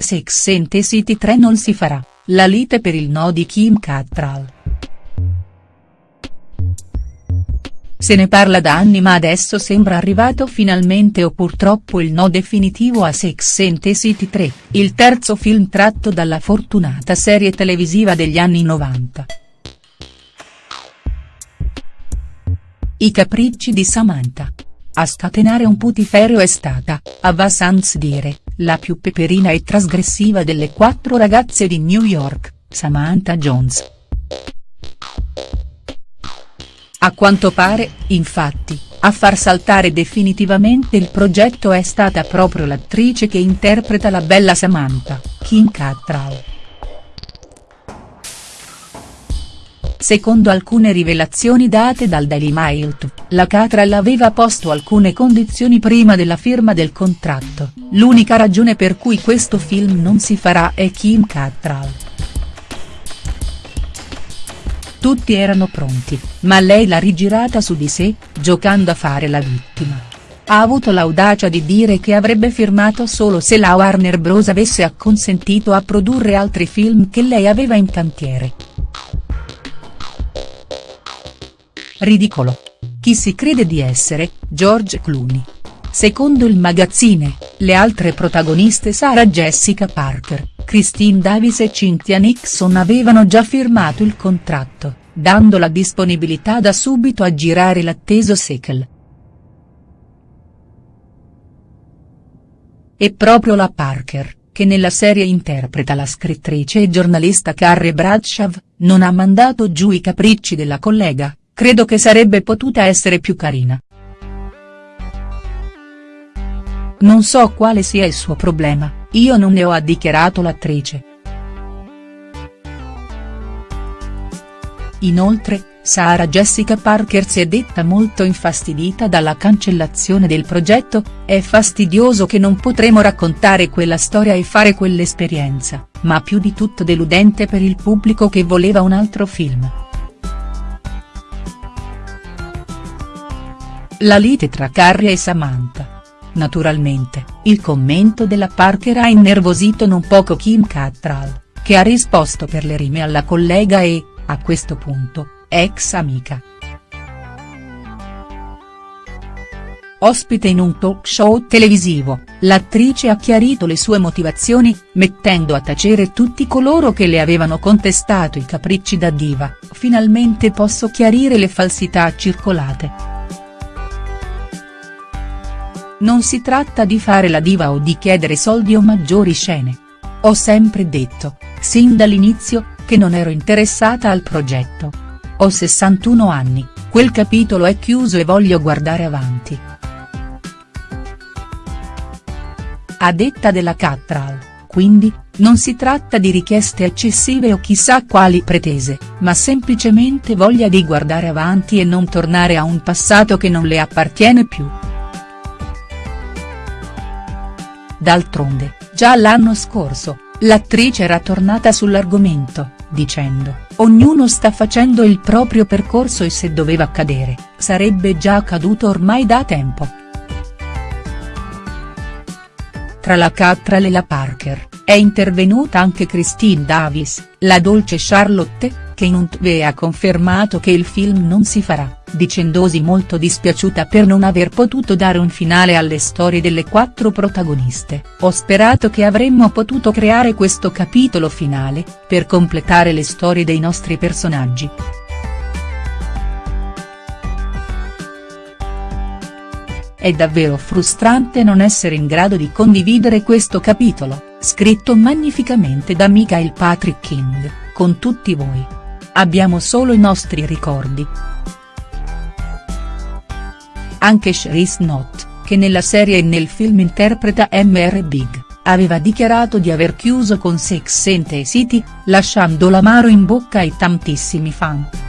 Sex and City 3 non si farà, la lite per il no di Kim Cattrall. Se ne parla da anni ma adesso sembra arrivato finalmente o purtroppo il no definitivo a Sex and City 3, il terzo film tratto dalla fortunata serie televisiva degli anni 90. I capricci di Samantha. A scatenare un putiferio è stata, a va sans dire, la più peperina e trasgressiva delle quattro ragazze di New York, Samantha Jones. A quanto pare, infatti, a far saltare definitivamente il progetto è stata proprio l'attrice che interpreta la bella Samantha, Kim Cattrall. Secondo alcune rivelazioni date dal Daily Mail, la Cattrall aveva posto alcune condizioni prima della firma del contratto, l'unica ragione per cui questo film non si farà è Kim Cattrall. Tutti erano pronti, ma lei l'ha rigirata su di sé, giocando a fare la vittima. Ha avuto l'audacia di dire che avrebbe firmato solo se la Warner Bros avesse acconsentito a produrre altri film che lei aveva in cantiere. Ridicolo. Chi si crede di essere, George Clooney. Secondo il magazzine, le altre protagoniste Sarah Jessica Parker, Christine Davis e Cynthia Nixon avevano già firmato il contratto, dando la disponibilità da subito a girare l'atteso sequel. E proprio la Parker, che nella serie interpreta la scrittrice e giornalista Carrie Bradshaw, non ha mandato giù i capricci della collega, credo che sarebbe potuta essere più carina. Non so quale sia il suo problema, io non ne ho ha dichiarato l'attrice. Inoltre, Sarah Jessica Parker si è detta molto infastidita dalla cancellazione del progetto, è fastidioso che non potremo raccontare quella storia e fare quell'esperienza, ma più di tutto deludente per il pubblico che voleva un altro film. La lite tra Carrie e Samantha. Naturalmente, il commento della Parker ha innervosito non poco Kim Cattrall, che ha risposto per le rime alla collega e, a questo punto, ex amica. Ospite in un talk show televisivo, l'attrice ha chiarito le sue motivazioni, mettendo a tacere tutti coloro che le avevano contestato i capricci da diva, finalmente posso chiarire le falsità circolate. Non si tratta di fare la diva o di chiedere soldi o maggiori scene. Ho sempre detto, sin dall'inizio, che non ero interessata al progetto. Ho 61 anni, quel capitolo è chiuso e voglio guardare avanti. A detta della Cattrall, quindi, non si tratta di richieste eccessive o chissà quali pretese, ma semplicemente voglia di guardare avanti e non tornare a un passato che non le appartiene più. D'altronde, già l'anno scorso, l'attrice era tornata sull'argomento, dicendo, ognuno sta facendo il proprio percorso e se doveva accadere, sarebbe già accaduto ormai da tempo. Tra la Cattrall e la Parker, è intervenuta anche Christine Davis, la dolce Charlotte, che in un tv ha confermato che il film non si farà, dicendosi molto dispiaciuta per non aver potuto dare un finale alle storie delle quattro protagoniste, ho sperato che avremmo potuto creare questo capitolo finale, per completare le storie dei nostri personaggi. È davvero frustrante non essere in grado di condividere questo capitolo, scritto magnificamente da Michael Patrick King, con tutti voi. Abbiamo solo i nostri ricordi. Anche Cherise Knott, che nella serie e nel film interpreta Mr. Big, aveva dichiarato di aver chiuso con Sex and the City, lasciando l'amaro in bocca ai tantissimi fan.